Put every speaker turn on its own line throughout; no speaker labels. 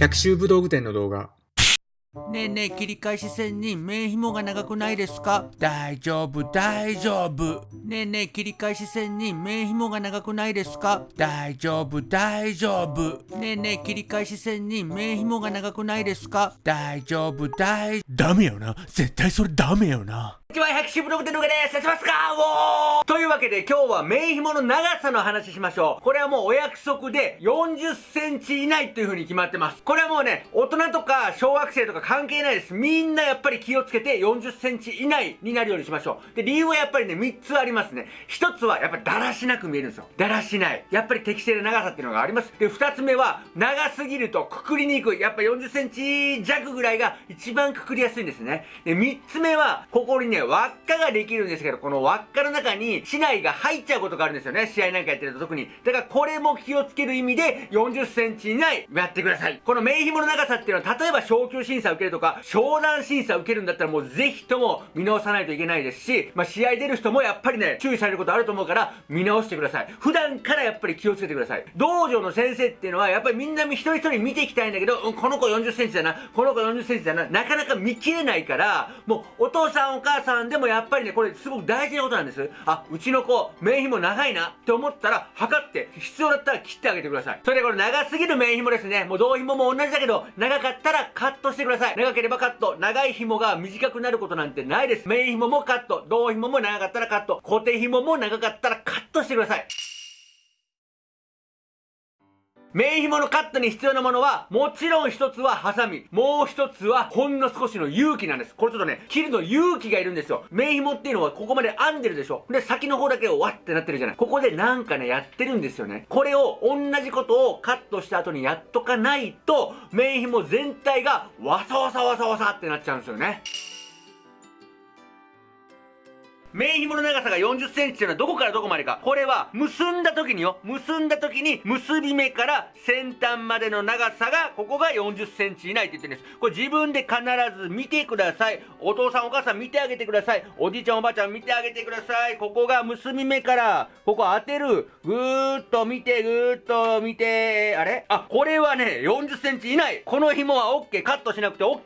百秋武道具店の動画。
ねえねえ切り返し線に面紐が長くないですか？大丈夫大丈夫。ねえねえ切り返し線に面紐が長くないですか？大丈夫大丈夫。ねえねえ切り返し線に面紐が長くないですか？大丈夫大ダメよな。絶対それダメよな。
こんにちは、百種ブログでのがです。やってますか？おー！というわけで今日は面紐の長さの話しましょう。これはもうお約束で40センチ以内という風に決まってます。これはもうね、大人とか小学生とか関係ないです。みんなやっぱり気をつけて40センチ以内になるようにしましょう。で、理由はやっぱりね、3つありますね。1つはやっぱりだらしなく見えるんですよ。だらしない。やっぱり適正な長さっていうのがあります。で、2つ目は長すぎるとくくりにくい。やっぱ40センチ弱ぐらいが一番くくりやすいんですね。で、3つ目は、ここにね、輪っかができるんですけど、この輪っかの中に市内が入っちゃうことがあるんですよね。試合なんかやってると特に。だからこれも気をつける意味で40センチ以内やってください。この名紐の長さっていうのは、例えば昇級審査受けるとか、商談審査受けるんだったらもうぜひとも見直さないといけないですし、まあ、試合出る人もやっぱりね、注意されることあると思うから、見直してください。普段からやっぱり気をつけてください。道場の先生っていうのは、やっぱりみんな一人一人見ていきたいんだけど、この子40センチだな、この子40センチだな、なかなか見切れないから、もうお父さんお母さんでもやっぱりね、これすごく大事なことなんです。あ、うちの子、面紐長いなって思ったら、測って、必要だったら切ってあげてください。それでこれ長すぎる面紐ですね。もう胴紐も同じだけど、長かったらカットしてください。長ければカット。長い紐が短くなることなんてないです。メイン紐もカット。胴紐も長かったらカット。固定紐も長かったらカットしてください。面紐のカットに必要なものは、もちろん一つはハサミ。もう一つは、ほんの少しの勇気なんです。これちょっとね、切るの勇気がいるんですよ。面紐っていうのはここまで編んでるでしょ。で、先の方だけをわってなってるじゃない。ここでなんかね、やってるんですよね。これを、同じことをカットした後にやっとかないと、面紐全体がわさわさわさわさってなっちゃうんですよね。面紐の長さが40センチっていうのはどこからどこまでか。これは結んだ時によ。結んだ時に結び目から先端までの長さが、ここが40センチ以内って言ってるんです。これ自分で必ず見てください。お父さんお母さん見てあげてください。おじいちゃんおばあちゃん見てあげてください。ここが結び目から、ここ当てる。ぐーっと見て、ぐーっと見て、あれ？あ、これはね、40センチ以内。この紐は OK。カットしなくて OK。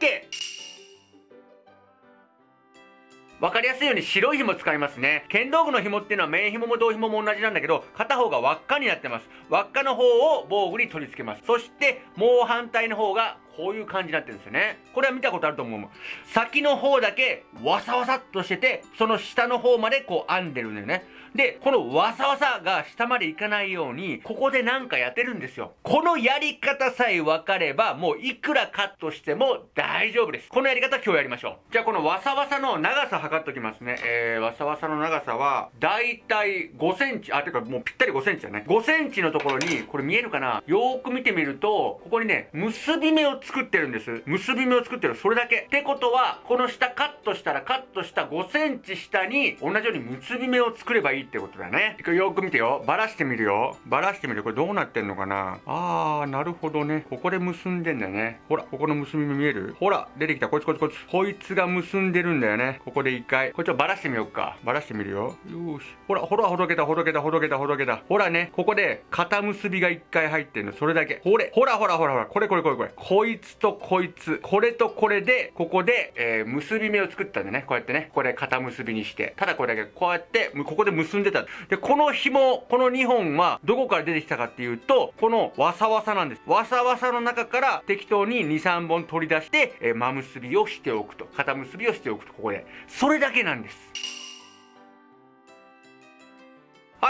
分かりやすいように白い紐使いますね。剣道具の紐っていうのは面紐も胴紐も同じなんだけど、片方が輪っかになってます。輪っかの方を防具に取り付けます。そして、もう反対の方がこういう感じになってるんですよね。これは見たことあると思う。先の方だけわさわさっとしてて、その下の方までこう編んでるんだよね。で、このわさわさが下までいかないように、ここでなんかやってるんですよ。このやり方さえ分かれば、もういくらカットしても大丈夫です。このやり方今日やりましょう。じゃあこのわさわさの長さ測っときますね。えー、わさわさの長さは、だいたい5センチ、あ、てかもうぴったり5センチだね。5センチのところに、これ見えるかな？よーく見てみると、ここにね、結び目を作ってるんです。結び目を作ってる。それだけ。ってことは、この下カットしたらカットした5センチ下に、同じように結び目を作ればいいってことだね。よく見てよ。バラしてみるよ。バラしてみる。これどうなってんのかなあー、なるほどね。ここで結んでんだよね。ほら、ここの結び目見える？ほら、出てきた。こいつこいつこいつ。こいつが結んでるんだよね。ここで一回。これちょっとバラしてみようか。バラしてみるよ。よし。ほら、ほら、ほどけた、ほどけた、ほどけた、ほどけた。ほらね、ここで、肩結びが一回入ってんの。それだけ。ほれ、ほらほらほらほら。これこれこれこれ。こいつとこいつ。これとこれで、ここで、えー、結び目を作ったんでね。こうやってね。これ肩結びにして。ただこれだけ、こうやって、ここで結んでた。で、この紐、この2本は、どこから出てきたかっていうと、このわさわさなんです。わさわさの中から適当に2、3本取り出して、えー、真結びをしておくと。肩結びをしておくと、ここで。それだけなんです。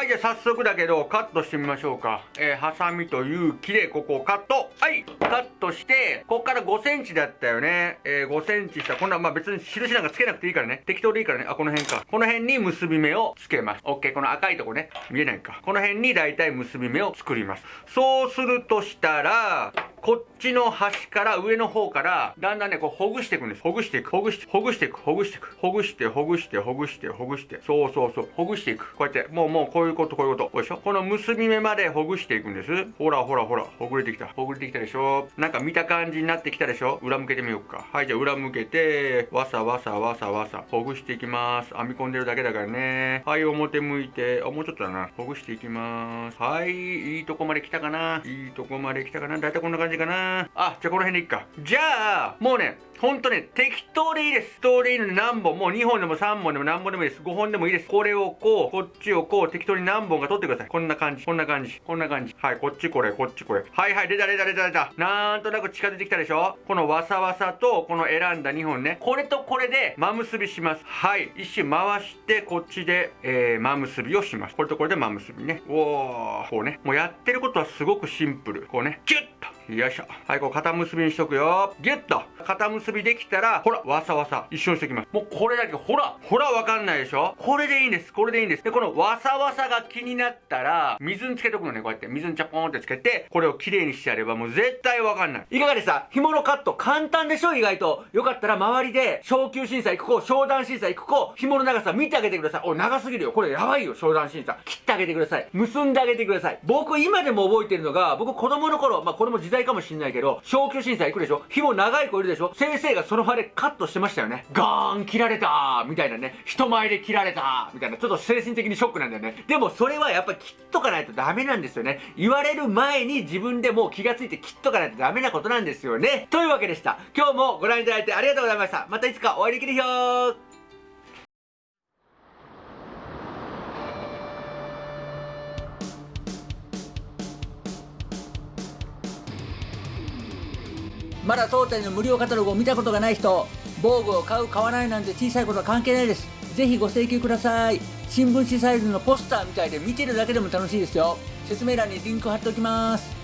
はい、じゃあ早速だけど、カットしてみましょうか。えー、ハサミと勇気でここをカット。はい、カットして、ここから5センチだったよね。えー、5センチした。こんな、まあ別に印なんかつけなくていいからね。適当でいいからね。あ、この辺か。この辺に結び目をつけます。オッケー、この赤いとこね。見えないか。この辺にだいたい結び目を作ります。そうするとしたら、こっちの端から上の方から、だんだんね、こうほぐしていくんです。ほぐしていく、ほぐして、ほぐしていく、ほぐしていく。ほぐして、ほぐして、ほぐして、ほぐして。そうそうそう。ほぐしていく。こうやって、もうもうこういうこと、こういうこと。こうでしょこの結び目までほぐしていくんです。ほらほらほら、ほぐれてきた。ほぐれてきたでしょなんか見た感じになってきたでしょ裏向けてみようか。はい、じゃあ裏向けて、わさわさわさわさ、ほぐしていきます。編み込んでるだけだからね。はい、表向いて、あ、もうちょっとだな。ほぐしていきます。はい、いいとこまで来たかな。いいとこまで来たかな。だいたいこんな感じ。じかなあじゃあこの辺でいっかじゃあもうねほんとね、適当でいいです。適当でいいので何本、もう2本でも3本でも何本でもいいです。5本でもいいです。これをこう、こっちをこう、適当に何本か取ってください。こんな感じ、こんな感じ、こんな感じ。はい、こっちこれ、こっちこれ。はいはい、出た出た出た出た。なんとなく近づいてきたでしょこのわさわさと、この選んだ2本ね。これとこれで、真結びします。はい。一周回して、こっちで、えー、真結びをします。これとこれで真結びね。おー、こうね。もうやってることはすごくシンプル。こうね、ギュッと。よいしょ。はい、こう肩結びにしとくよ。ギュッと。肩結びできたら、ほら、わさわさ。一緒にしておきます。もうこれだけ、ほら、ほら、わかんないでしょこれでいいんです。これでいいんです。で、このわさわさが気になったら、水につけとくのね、こうやって。水にチャポーンってつけて、これをきれいにしてやればもう絶対わかんない。いかがでした？紐のカット簡単でしょ？意外と。よかったら周りで、昇級審査行く子、商談審査行く子、紐の長さ見てあげてください。お、長すぎるよ。これやばいよ、商談審査。切ってあげてください。結んであげてください。僕今でも覚えてるのが、僕子供の頃、まあこれも時代かもしんないけど、昇級審査行くでしょ？紐長い子いるでしょ？先生がその場でカットしてましたよね。ガーン切られたみたいなね。人前で切られたみたいな。ちょっと精神的にショックなんだよね。でもそれはやっぱ切っとかないとダメなんですよね。言われる前に自分でもう気がついて切っとかないとダメなことなんですよね。というわけでした。今日もご覧いただいてありがとうございました。またいつかお会いできるよ
まだ当店の無料カタログを見たことがない人防具を買う買わないなんて小さいことは関係ないです。ぜひご請求ください。新聞紙サイズのポスターみたいで見てるだけでも楽しいですよ。説明欄にリンク貼っておきます。